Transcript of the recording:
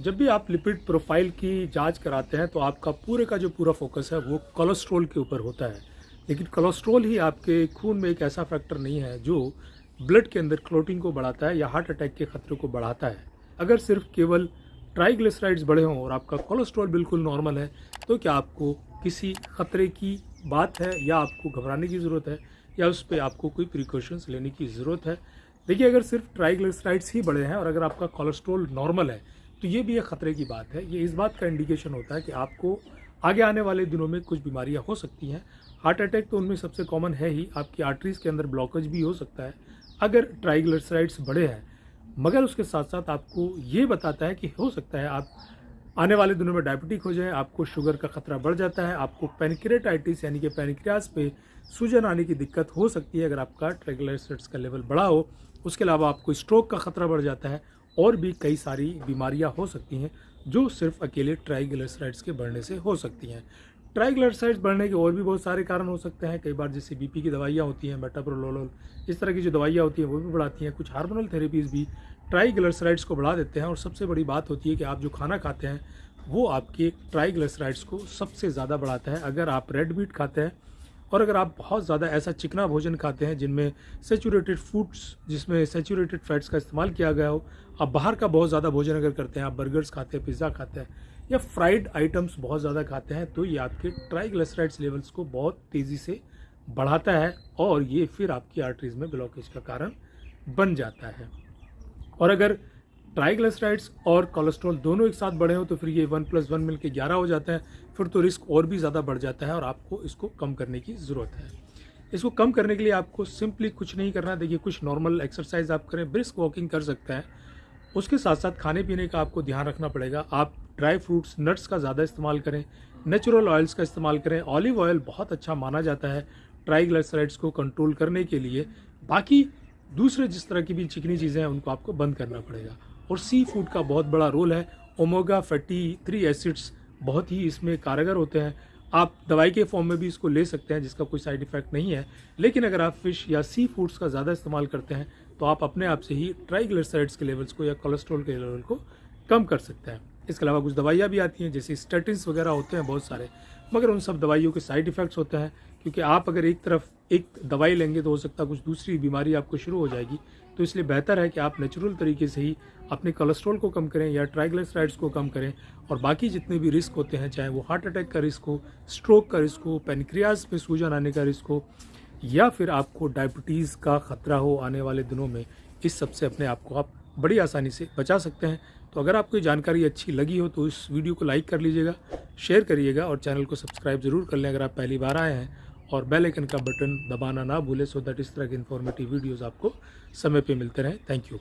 जब भी आप लिपिड प्रोफ़ाइल की जाँच कराते हैं तो आपका पूरे का जो पूरा फोकस है, वो कोलेस्ट्रॉल के ऊपर होता है। लेकिन कोलेस्ट्रॉल ही आपके खून में एक ऐसा फैक्टर नहीं है जो ब्लड के अंदर क्लोटिंग को बढ़ाता है या हार्ट अटैक के खतरे को बढ़ाता है। अगर सिर्फ़ केवल ट्राइग्लिसराइड्स बढ़े हों और आपका कोलेस्ट्रॉल बिल्कुल नॉर्मल है तो क्या आपको किसी खतरे की बात है या आपको घबराने की ज़रूरत है या उस पर आपको कोई प्रिकॉशंस लेने की ज़रूरत है? देखिए, अगर सिर्फ़ ट्राइग्लिसराइड्स ही बढ़े हैं और अगर आपका कोलेस्ट्रॉल नॉर्मल है तो ये भी एक ख़तरे की बात है। ये इस बात का इंडिकेशन होता है कि आपको आगे आने वाले दिनों में कुछ बीमारियाँ हो सकती हैं। हार्ट अटैक तो उनमें सबसे कॉमन है ही। आपकी आर्टरीज के अंदर ब्लॉकेज भी हो सकता है। अगर ट्राइग्लिसराइड्स बढ़े हैं, मगर उसके साथ साथ आपको ये बताता है कि हो सकता है आप आने वाले दिनों में डायबिटिक हो जाए, आपको शुगर का खतरा बढ़ जाता है, आपको पेनक्रेटाइटिस यानी कि पेनक्रियाज पे सूजन आने की दिक्कत हो सकती है। अगर आपका ट्राइग्लिसराइड्स का लेवल बढ़ा हो, उसके अलावा आपको स्ट्रोक का खतरा बढ़ जाता है और भी कई सारी बीमारियाँ हो सकती हैं जो सिर्फ़ अकेले ट्राइग्लिसराइड्स के बढ़ने से हो सकती हैं। ट्राइग्लिसराइड्स बढ़ने के और भी बहुत सारे कारण हो सकते हैं। कई बार जैसे बीपी की दवाइयाँ होती हैं मेटाप्रोलोल इस तरह की जो दवाइयाँ होती हैं, वो भी बढ़ाती हैं। कुछ हार्मोनल थेरेपीज़ भी ट्राइग्लिसराइड्स को बढ़ा देते हैं और सबसे बड़ी बात होती है कि आप जो खाना खाते हैं, वो आपके ट्राइग्लिसराइड्स को सबसे ज़्यादा बढ़ाता है। अगर आप रेड मीट खाते हैं और अगर आप बहुत ज़्यादा ऐसा चिकना भोजन खाते हैं जिनमें सेचूरेटेड फूड्स जिसमें सेचूरेटेड फैट्स का इस्तेमाल किया गया हो, आप बाहर का बहुत ज़्यादा भोजन अगर करते हैं, आप बर्गर्स खाते हैं पिज़्ज़ा खाते हैं, या फ्राइड आइटम्स बहुत ज़्यादा खाते हैं तो ये आपके ट्राइग्लिसराइड्स लेवल्स को बहुत तेज़ी से बढ़ाता है और ये फिर आपकी आर्टरीज में ब्लॉकेज का कारण बन जाता है। और अगर ट्राइग्लिसराइड्स और कोलेस्ट्रॉल दोनों एक साथ बढ़े हो तो फिर ये वन प्लस वन मिल के ग्यारह हो जाता है। फिर तो रिस्क और भी ज़्यादा बढ़ जाता है और आपको इसको कम करने की ज़रूरत है। इसको कम करने के लिए आपको सिंपली कुछ नहीं करना। देखिए, कुछ नॉर्मल एक्सरसाइज आप करें, ब्रिस्क वॉकिंग कर सकते हैं। उसके साथ साथ खाने पीने का आपको ध्यान रखना पड़ेगा। आप ड्राई फ्रूट्स, नट्स का ज़्यादा इस्तेमाल करें, नेचुरल ऑयल्स का इस्तेमाल करें। ऑलिव ऑयल बहुत अच्छा माना जाता है ट्राइग्लिसराइड्स को कंट्रोल करने के लिए। बाकी दूसरे जिस तरह की भी चिकनी चीज़ें हैं, उनको आपको बंद करना पड़ेगा। और सी फ़ूड का बहुत बड़ा रोल है। ओमेगा फैटी थ्री एसिड्स बहुत ही इसमें कारगर होते हैं। आप दवाई के फॉर्म में भी इसको ले सकते हैं, जिसका कोई साइड इफ़ेक्ट नहीं है। लेकिन अगर आप फ़िश या सी फूड्स का ज़्यादा इस्तेमाल करते हैं तो आप अपने आप से ही ट्राइग्लिसराइड्स के लेवल्स को या कोलेस्ट्रॉल के लेवल को कम कर सकते हैं। इसके अलावा कुछ दवाइयाँ भी आती हैं, जैसे स्टेटिन्स वगैरह होते हैं बहुत सारे। मगर उन सब दवाइयों के साइड इफ़ेक्ट्स होते हैं, क्योंकि आप अगर एक तरफ़ एक दवाई लेंगे तो हो सकता है कुछ दूसरी बीमारी आपको शुरू हो जाएगी। तो इसलिए बेहतर है कि आप नेचुरल तरीके से ही अपने कोलेस्ट्रॉल को कम करें या ट्राइग्लिसराइड्स को कम करें और बाकी जितने भी रिस्क होते हैं, चाहे वो हार्ट अटैक का रिस्क हो स्ट्रोक का रिस्क हो पेनक्रियाज में सूजन आने का रिस्क हो, या फिर आपको डायबिटीज़ का खतरा हो आने वाले दिनों में, इस सबसे अपने आप को आप बड़ी आसानी से बचा सकते हैं। तो अगर आपको जानकारी अच्छी लगी हो तो इस वीडियो को लाइक कर लीजिएगा शेयर करिएगा और चैनल को सब्सक्राइब ज़रूर कर लें अगर आप पहली बार आए हैं। और बेल आइकन का बटन दबाना ना भूलें सो दैट इस तरह के इन्फॉर्मेटिव वीडियोज़ आपको समय पे मिलते रहें। Thank you